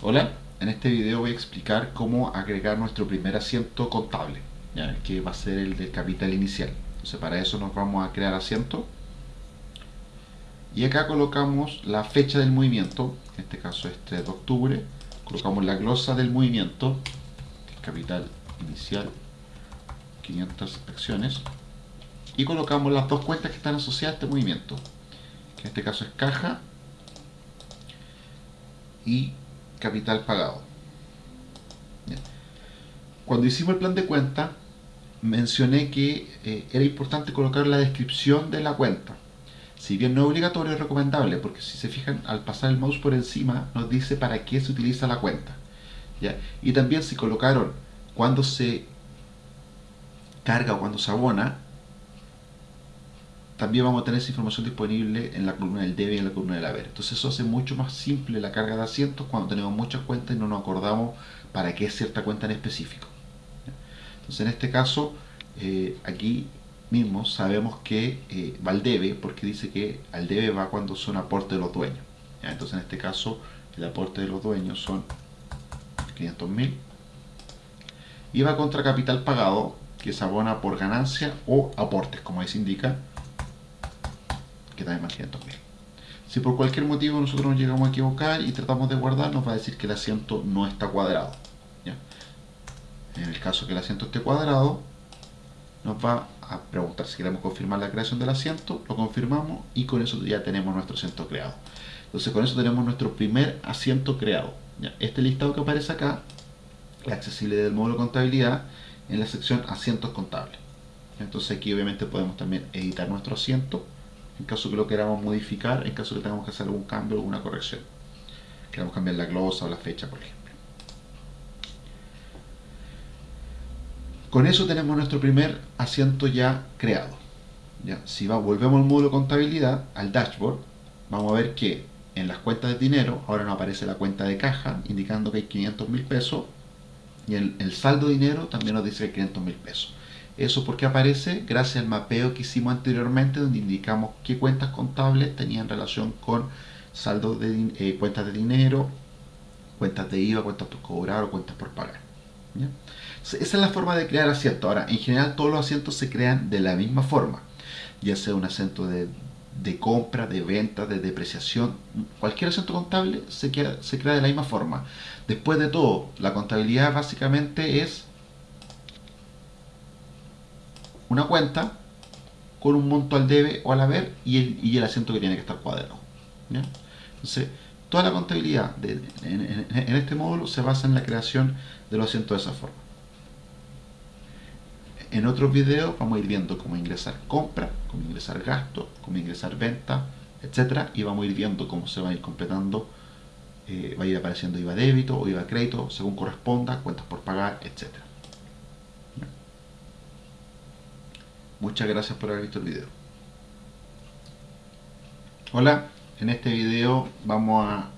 Hola, en este video voy a explicar cómo agregar nuestro primer asiento contable, que va a ser el del capital inicial. Entonces para eso nos vamos a crear asiento. Y acá colocamos la fecha del movimiento, en este caso es 3 de octubre, colocamos la glosa del movimiento, capital inicial 500 acciones. Y colocamos las dos cuentas que están asociadas a este movimiento, que en este caso es caja y capital pagado. Cuando hicimos el plan de cuenta, mencioné que eh, era importante colocar la descripción de la cuenta. Si bien no es obligatorio, es recomendable, porque si se fijan, al pasar el mouse por encima, nos dice para qué se utiliza la cuenta. Y también si colocaron cuando se carga o cuando se abona, también vamos a tener esa información disponible en la columna del debe y en la columna del haber. Entonces eso hace mucho más simple la carga de asientos cuando tenemos muchas cuentas y no nos acordamos para qué es cierta cuenta en específico. Entonces en este caso, eh, aquí mismo sabemos que eh, va al debe porque dice que al debe va cuando son aportes de los dueños. Entonces en este caso el aporte de los dueños son 500.000 y va contra capital pagado que se abona por ganancia o aportes como ahí se indica que también más 500.000. Si por cualquier motivo nosotros nos llegamos a equivocar y tratamos de guardar, nos va a decir que el asiento no está cuadrado. En el caso que el asiento esté cuadrado, nos va a preguntar si queremos confirmar la creación del asiento, lo confirmamos y con eso ya tenemos nuestro asiento creado. Entonces con eso tenemos nuestro primer asiento creado. Este listado que aparece acá, la accesibilidad del módulo contabilidad, en la sección asientos contables. Entonces aquí obviamente podemos también editar nuestro asiento en caso que lo queramos modificar, en caso que tengamos que hacer algún cambio alguna corrección. Queremos cambiar la glosa o la fecha, por ejemplo. Con eso tenemos nuestro primer asiento ya creado. ¿Ya? Si va, volvemos al módulo contabilidad, al dashboard, vamos a ver que en las cuentas de dinero ahora nos aparece la cuenta de caja, indicando que hay 500 mil pesos, y el, el saldo de dinero también nos dice que hay 500 mil pesos. Eso porque aparece gracias al mapeo que hicimos anteriormente donde indicamos qué cuentas contables tenían relación con saldo de eh, cuentas de dinero, cuentas de IVA, cuentas por cobrar o cuentas por pagar. Esa es la forma de crear asientos. Ahora, en general todos los asientos se crean de la misma forma, ya sea un asiento de, compra, de venta, de depreciación, cualquier asiento contable se se crea de la misma forma. Después de todo, la contabilidad básicamente es una cuenta con un monto al debe o al haber y el, y el asiento que tiene que estar cuadrado. Entonces, toda la contabilidad en, este módulo se basa en la creación de los asientos de esa forma. En otros videos vamos a ir viendo cómo ingresar compra, cómo ingresar gasto, cómo ingresar venta, etcétera, y vamos a ir viendo cómo se va a ir completando, eh, va a ir apareciendo IVA débito o IVA crédito, según corresponda, cuentas por pagar, etcétera. Muchas gracias por haber visto el video. Hola, en este video vamos a